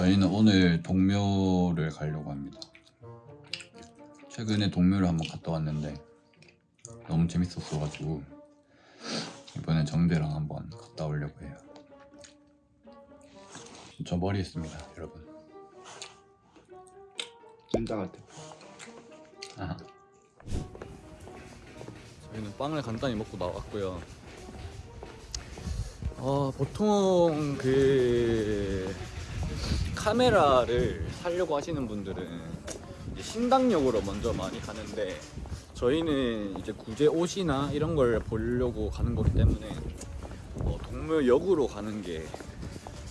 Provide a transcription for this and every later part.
저희는 오늘 동묘를 가려고 합니다. 최근에 동묘를 한번 갔다 왔는데 너무 재밌었어가지고 이번에 정대랑 한번 갔다 오려고 해요. 저 머리 했습니다, 여러분. 진짜 같아. 아하. 저희는 빵을 간단히 먹고 나왔고요. 어, 보통 그 카메라를 사려고 하시는 분들은 신당역으로 먼저 많이 가는데 저희는 이제 구제 옷이나 이런 걸 보려고 가는 거기 때문에 어, 동묘역으로 가는 게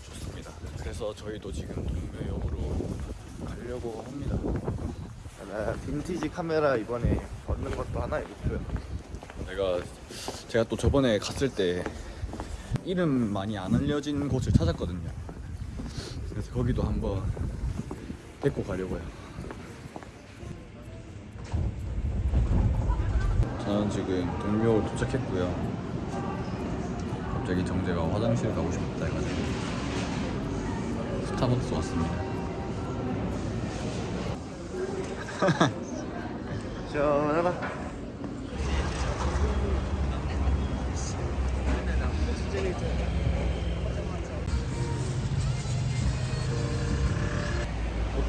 좋습니다. 그래서 저희도 지금 동묘역으로 가려고 합니다. 나 빈티지 카메라 이번에 얻는 것도 하나의 목표야. 내가 제가 또 저번에 갔을 때 이름 많이 안 알려진 곳을 찾았거든요. 그래서 거기도 한번 데리고 가려고요. 저는 지금 동묘 도착했고요. 갑자기 정재가 화장실 가고 싶다 해가지고 스타벅스 왔습니다.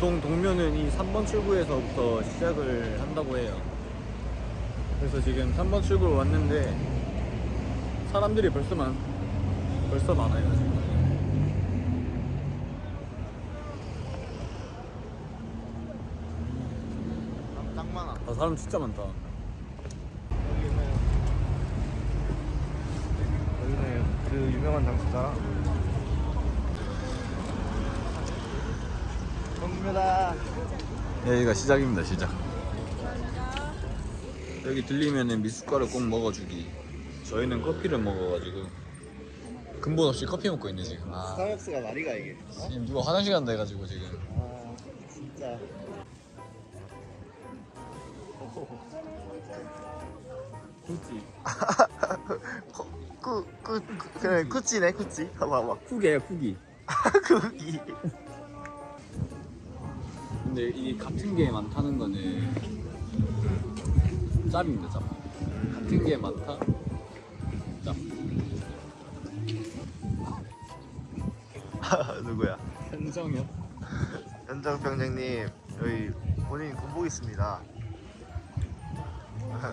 보통 동묘는 이 3번 출구에서부터 시작을 한다고 해요. 그래서 지금 3번 출구로 왔는데 사람들이 벌써 많 벌써 많아요 지금. 딱 많아. 아, 사람 진짜 많다. 여기는 그 유명한 장소 동묘다. 여기가 시작입니다 시작. 여기 들리면은 미숫가루 꼭 먹어주기. 저희는 커피를 먹어가지고 근본 없이 커피 먹고 있네 지금. 아, 스타벅스가 말이가 이게. 어? 지금 누가 화장실 간다 해가지고 지금. 아 진짜. 꾸, 꾸, 꾸, 그래, 쿠찌네, 쿠찌. 봐봐, 봐봐. 후기야 후기. 쿠기. 근데 이 같은 게 많다는 거는 짭입니다 짭. 같은 게 많다. 짭. 누구야? 현정이요? 현정 병장님, 여기 본인 군복 있습니다.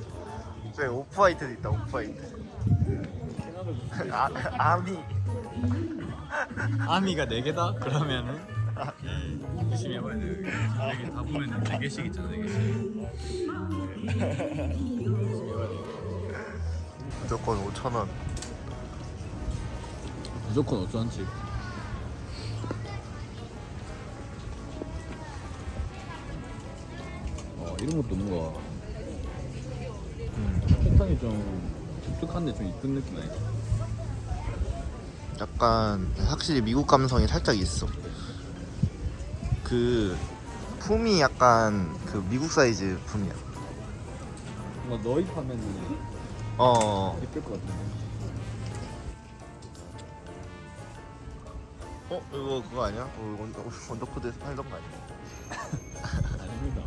저기 오프화이트도 있다, 오프화이트. 아, 아미. 아미가 4개다? 그러면은 열심히 해봐야 돼 여기 다 보면 4개씩 있잖아 4개씩 무조건 5,000원. 무조건 5천원치 어 이런 것도 뭔가 패턴이 좀 독특한데 좀 이쁜 느낌 아니야? 약간 확실히 미국 감성이 살짝 있어. 그 품이 약간 그 미국 사이즈 품이야. 뭔가 너입하면 어. 예쁠 것 같은데 어 이거 그거 아니야? 어, 원더, 원더코드에서 팔던 거 아니야? 아닙니다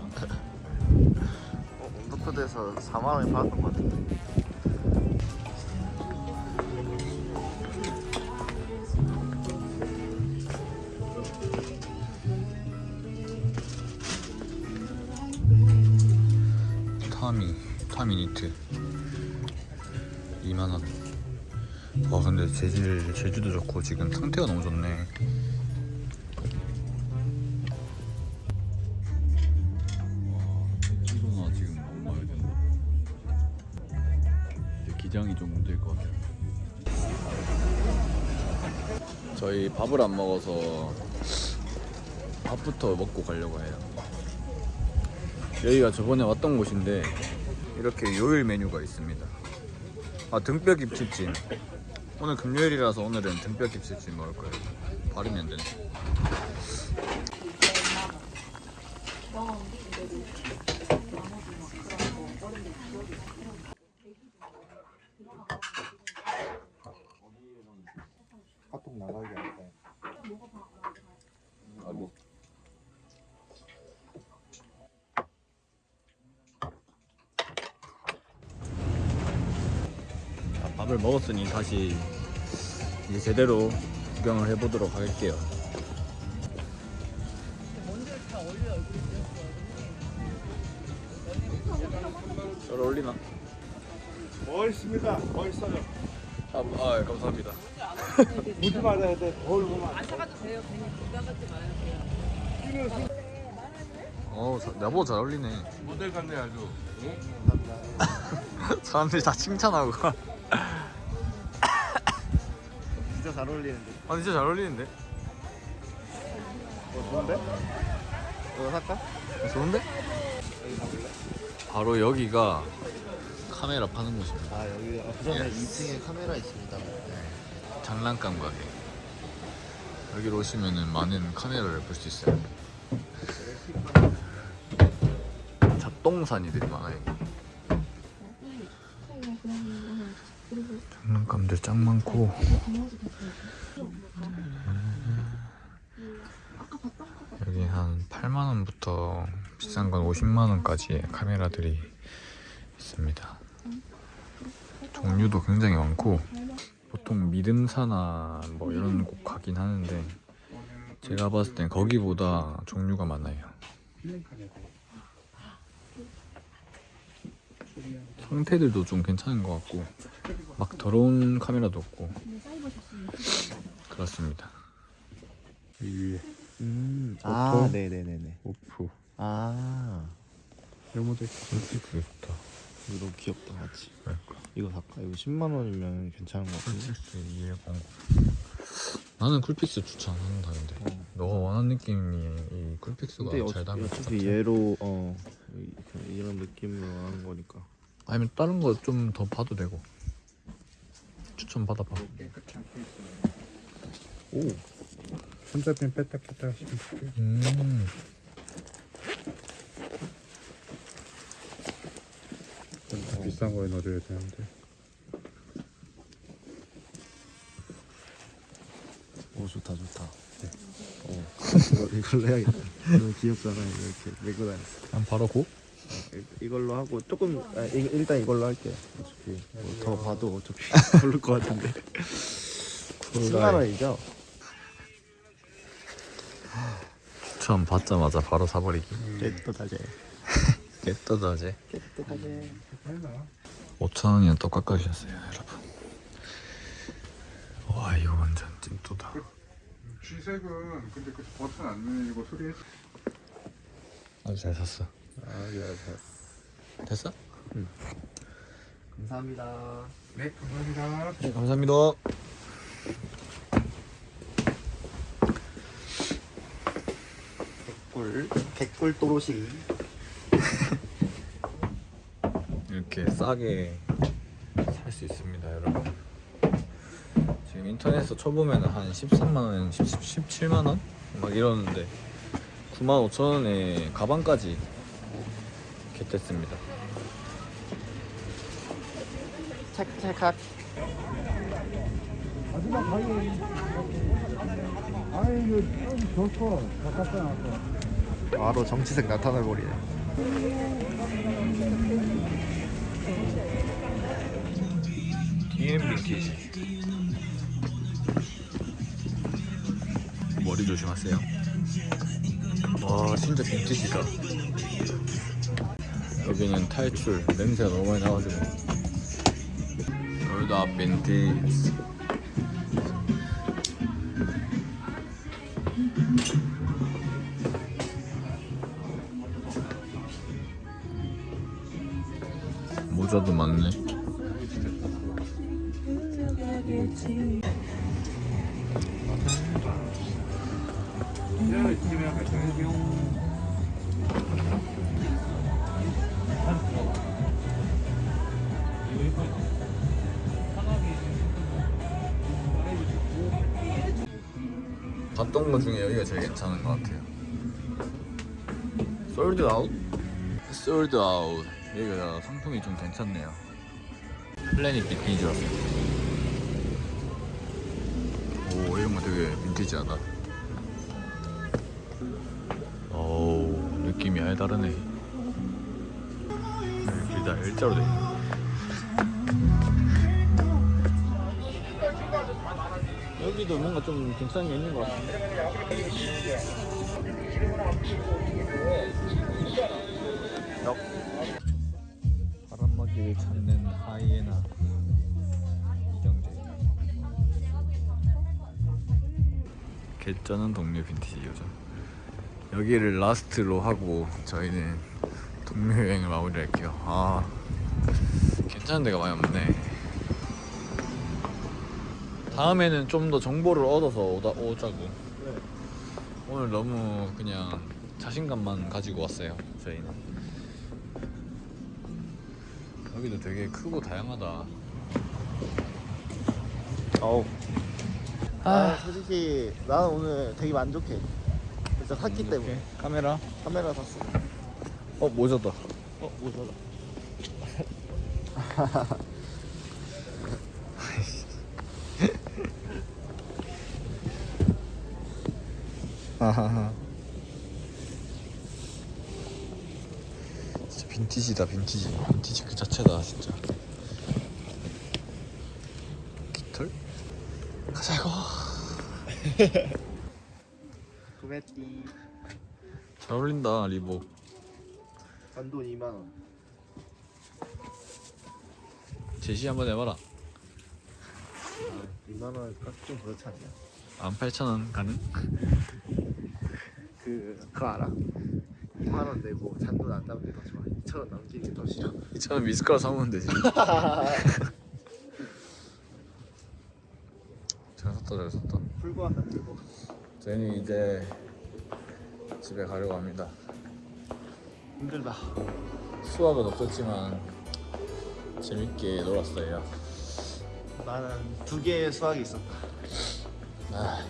어, 원더코드에서 4만 원에 팔았던 거 같은데. 타미 타미 니트. 2만원. 와 근데 재질 제주도 좋고 지금 상태가 너무 좋네. 와 제주도나 지금 이제 기장이 좀 문제일 것 같아요. 저희 밥을 안 먹어서 밥부터 먹고 가려고 해요. 여기가 저번에 왔던 곳인데 이렇게 요일 메뉴가 있습니다. 아 등뼈 김치찜. 오늘 금요일이라서 오늘은 등뼈 김치찜 먹을 거예요. 발음이 안 되네. 카톡 나가게 할까? 아 밥을 먹었으니 다시 이제 제대로 구경을 해보도록 할게요. 잘 어울리나? 멋있습니다. 멋있어요. 아, 아 감사합니다. 묻지 말아야 돼. 거울 보면 안 돼. 사가도 돼요. 괜히 부담 갖지 마요. 그냥. 어, 자, 나보고 잘 어울리네. 모델 같네 아주. 사람들이 다 칭찬하고. 진짜 잘 어울리는데. 아, 진짜 잘 어울리는데? 어, 좋은데? 이거 살까? 어, 좋은데? 여기 가볼래? 바로 여기가 카메라 파는 곳입니다. 아 여기 아, 그 전에 2층에 카메라 있습니다. 네. 장난감 가게. 여기로 오시면은 많은 카메라를 볼 수 있어요. 잡동사니들이 많아요. 장난감들 짱 많고. 여기 한 8만 원부터 비싼 건 50만 원까지의 카메라들이 있습니다. 종류도 굉장히 많고 보통 믿음사나 뭐 이런 곳 가긴 하는데 제가 봤을 땐 거기보다 종류가 많아요. 상태들도 좀 괜찮은 것 같고 막 더러운 카메라도 없고 그렇습니다. 이 위에 음. Auto? 아 네네네네. Off 아 메모도 있고 그게 좋다. 이거 너무 귀엽다 같이. 그러니까 이거 살까? 이거 10만 원이면 괜찮은 것 같은데. Coolpix 210 나는 Coolpix 추천 한다는데 어. 너가 원하는 느낌이 이 Coolpix가 근데 잘것 같아 어차피 얘로 어 이- 그 이런 느낌으로 하는 거니까. 아니면 다른 거 좀 더 봐도 되고 추천 받아봐 오. 손잡이는 뺐다 뺐다 하시면 돼요. 음 좀 비싼 거에 넣어줘야 되는데. 좋다 좋다. 어 이거 이걸로 해야겠다. 너무 귀엽잖아 이렇게 메고 다녔어. 바로 고? 이- 이걸로 하고 조금 아, 이, 일단 이걸로 할게. 어차피 뭐 더 봐도 어차피 모를 것 같은데. 10만 원이죠? 추천 받자마자 바로 사버리기. 깨떠다제 또 다제. 5천원이나 또 깎아주셨어요 여러분 와 이거 완전 찐또다 쥐색은 근데 그 버튼 안 누르고 소리해. 아주 잘 샀어 아, 예, 알았어. 됐어? 네, 감사합니다. 감사합니다. 네 감사합니다 꿀, 개꿀 또로시. 이렇게 싸게 살 수 있습니다 여러분 지금 인터넷에서 쳐보면 한 13만원, 17만원? 막 이러는데 95,000원에 가방까지 겟됐습니다 찰칵. 아이고, 좋고 가깝다 놨어. 바로 정치색 나타나 버리네. DM 빈티 머리 조심하세요? 와 진짜 빈티지다. 여기는 탈출. 냄새가 너무 많이 나가지고. 놀다 빈티지 모자도 많네 봤던 것 중에 여기가 제일 괜찮은 것 같아요. Sold out? Sold out. 여기가 상품이 좀 괜찮네요. 플래닛 빈티지라서. 오, 이런 거 되게 빈티지하다. 아예 다르네. 여기 다 일자로 돼. 여기도 뭔가 좀 괜찮은 게 있는 것 같은데. 바람막이를 찾는 하이에나 이경재. 개쩌는 동묘 빈티지 요즘. 여기를 라스트로 하고 저희는 동묘 여행을 마무리할게요. 아 괜찮은 데가 많이 없네. 다음에는 좀 더 정보를 얻어서 오다, 오자고. 오늘 너무 그냥 자신감만 가지고 왔어요. 저희는. 여기도 되게 크고 다양하다. 어우. 아, 솔직히 나는 오늘 되게 만족해. 일단 샀기 때문에 카메라. 카메라 샀어. 어 모자다. 어, 모자다. 아하하. 진짜 빈티지다 빈티지. 빈티지 그 자체다 진짜. 깃털? 가자고. 구매띠. 잘 어울린다 리복. 단돈 2만 원. 제시 한번 해봐라. 2만 원 값이 좀 그렇지 않냐? 18,000원 가능? 그 그거 알아? 2만 원 내고 잔돈 안 남는 게더 좋아. 2천 원 남기는 게 더 싫어. 2,000원 미숫가루 사먹으면 되지. 잘 샀다 잘 샀다. 풀고 한다 풀고. 저희는 이제 집에 가려고 합니다. 힘들다. 수학은 없었지만 재밌게 놀았어요. 나는 두 개의 수학이 있었다. 아,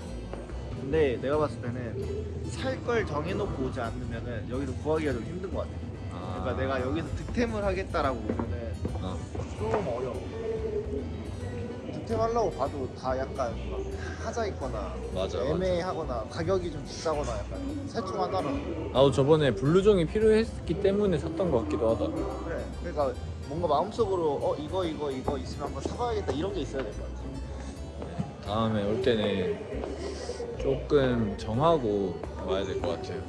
근데 내가 봤을 때는 살 걸 정해놓고 오지 않으면 은 여기서 구하기가 좀 힘든 것 같아. 그러니까 내가 여기서 득템을 하겠다라고 오면은 어, 좀 어려워. 득템하려고 봐도 다 약간 막 하자 있거나 맞아. 애매하거나 가격이 좀 비싸거나 약간 셋 중 하나로 나도 저번에 블루종이 필요했기 때문에 샀던 것 같기도 하다. 그래. 그러니까 뭔가 마음속으로 어 이거 이거 이거 있으면 한번 사봐야겠다 이런 게 있어야 될 것 같아. 다음에 올 때는 조금 정하고 와야 될 것 같아요.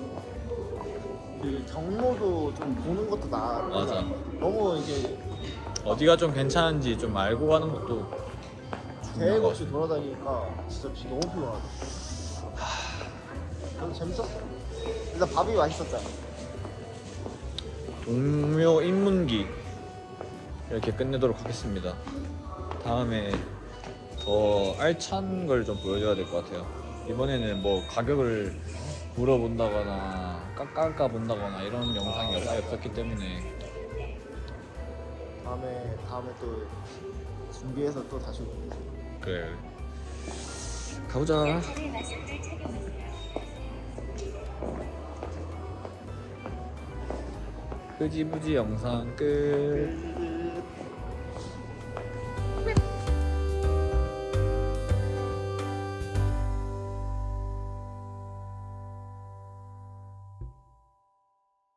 그 경로도 좀 보는 것도 나. 맞아. 너무 이게 어디가 좀 괜찮은지 좀 알고 가는 것도 계획 없이. 돌아다니니까 진짜 비 너무 피곤하다. 그래도 재밌었어. 일단 밥이 맛있었잖아. 동묘 인문기 이렇게 끝내도록 하겠습니다. 다음에 더 알찬 걸 좀 보여줘야 될 것 같아요. 이번에는 뭐 가격을 물어본다거나 깎아 본다거나 이런 영상이 아예 없었기 때문에 다음에 다음에 또 준비해서 또 다시 올게. 그래 가보자. 흐지부지 영상 끝.